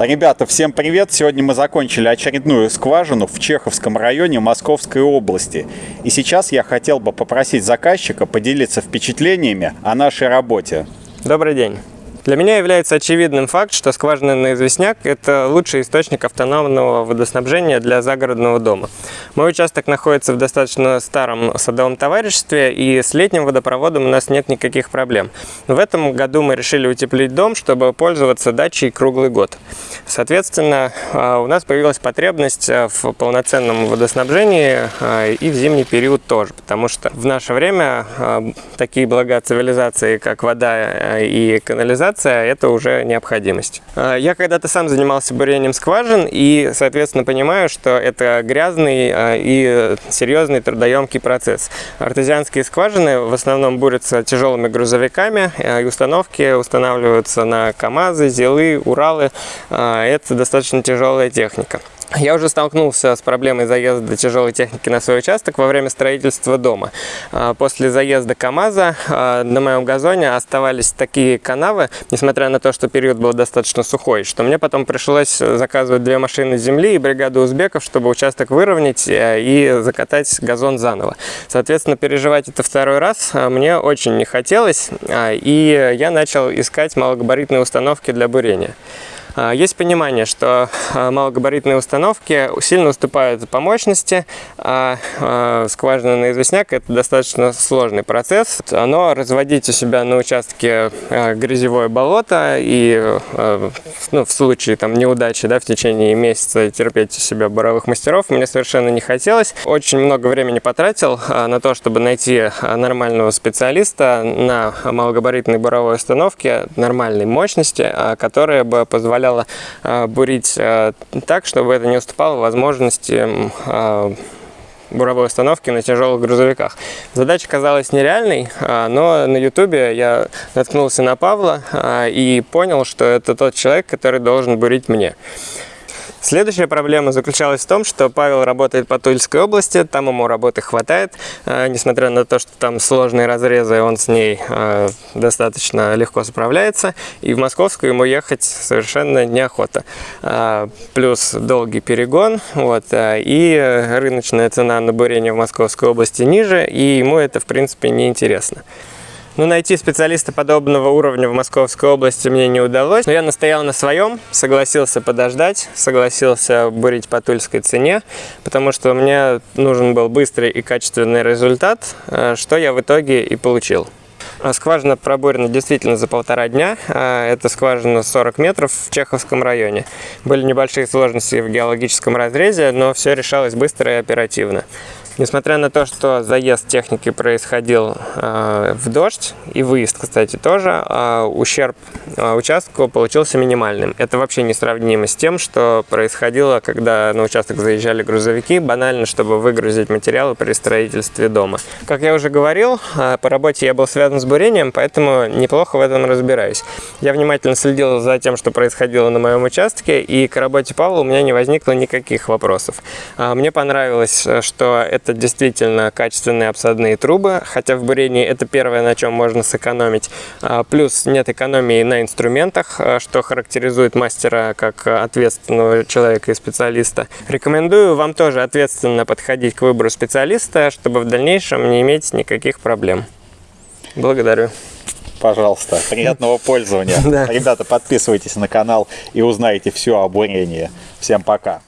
Ребята, всем привет! Сегодня мы закончили очередную скважину в Чеховском районе Московской области. И сейчас я хотел бы попросить заказчика поделиться впечатлениями о нашей работе. Добрый день! Для меня является очевидным факт, что скважина на известняк – это лучший источник автономного водоснабжения для загородного дома. Мой участок находится в достаточно старом садовом товариществе, и с летним водопроводом у нас нет никаких проблем. В этом году мы решили утеплить дом, чтобы пользоваться дачей круглый год. Соответственно, а, у нас появилась потребность а, в полноценном водоснабжении а, и в зимний период тоже, потому что в наше время такие блага цивилизации, как вода и канализация, модернизация – это уже необходимость. А, я когда-то сам занимался бурением скважин и, соответственно, понимаю, что это грязный а, и серьезный трудоемкий процесс. Артезианские скважины в основном бурятся тяжелыми грузовиками, а, и установки устанавливаются на КАМАЗы, ЗИЛы, Уралы. Это достаточно тяжелая техника. Я уже столкнулся с проблемой заезда тяжелой техники на свой участок во время строительства дома. А, после заезда КАМАЗа а, на моем газоне оставались такие канавы, несмотря на то, что период был достаточно сухой, что мне потом пришлось заказывать две машины земли и бригаду узбеков, чтобы участок выровнять э, и закатать газон заново. Соответственно, переживать это второй раз а, мне очень не хотелось, и я начал искать малогабаритные установки для бурения. А, есть понимание, что а, малогабаритные установки сильно уступают по мощности, а, а скважина на известняк – это достаточно сложный процесс. Но разводить у себя на участке грязевое болото и ну, в случае там, неудачи да, в течение месяца терпеть у себя буровых мастеров мне совершенно не хотелось. Очень много времени потратил на то, чтобы найти нормального специалиста на малогабаритной буровой установке нормальной мощности, которая бы позволяла позволяло а, бурить а, так, чтобы это не уступало возможности а, буровой установки на тяжелых грузовиках. Задача казалась нереальной, но на ютубе я наткнулся на Павла и понял, что это тот человек, который должен бурить мне. Следующая проблема заключалась в том, что Павел работает по Тульской области, там ему работы хватает, э, несмотря на то, что там сложные разрезы, он с ней э, достаточно легко справляется, и в Московскую ему ехать совершенно неохота. Э, плюс долгий перегон, вот, и рыночная цена на бурение в Московской области ниже, и ему это, в принципе, не интересно. Но ну, найти специалиста подобного уровня в Московской области мне не удалось. Но я настоял на своем, согласился подождать, согласился бурить по тульской цене, потому что мне нужен был быстрый и качественный результат, э, что я в итоге и получил. А скважина пробурена действительно за полтора дня. А, это скважина 40 метров в Чеховском районе. Были небольшие сложности в геологическом разрезе, но все решалось быстро и оперативно. Несмотря на то, что заезд техники происходил э, в дождь, и выезд, кстати, тоже, э, ущерб э, участку получился минимальным. Это вообще не сравнимо с тем, что происходило, когда на участок заезжали грузовики, банально, чтобы выгрузить материалы при строительстве дома. Как я уже говорил, э, по работе я был связан с бурением, поэтому неплохо в этом разбираюсь. Я внимательно следил за тем, что происходило на моем участке, и к работе Павла у меня не возникло никаких вопросов. Э, мне понравилось, что это действительно качественные обсадные трубы, хотя в бурении это первое, на чем можно сэкономить. А, плюс нет экономии на инструментах, а, что характеризует мастера как ответственного человека и специалиста. Рекомендую вам тоже ответственно подходить к выбору специалиста, чтобы в дальнейшем не иметь никаких проблем. Благодарю. Пожалуйста, приятного пользования. Ребята, подписывайтесь на канал и узнаете все о бурении. Всем пока.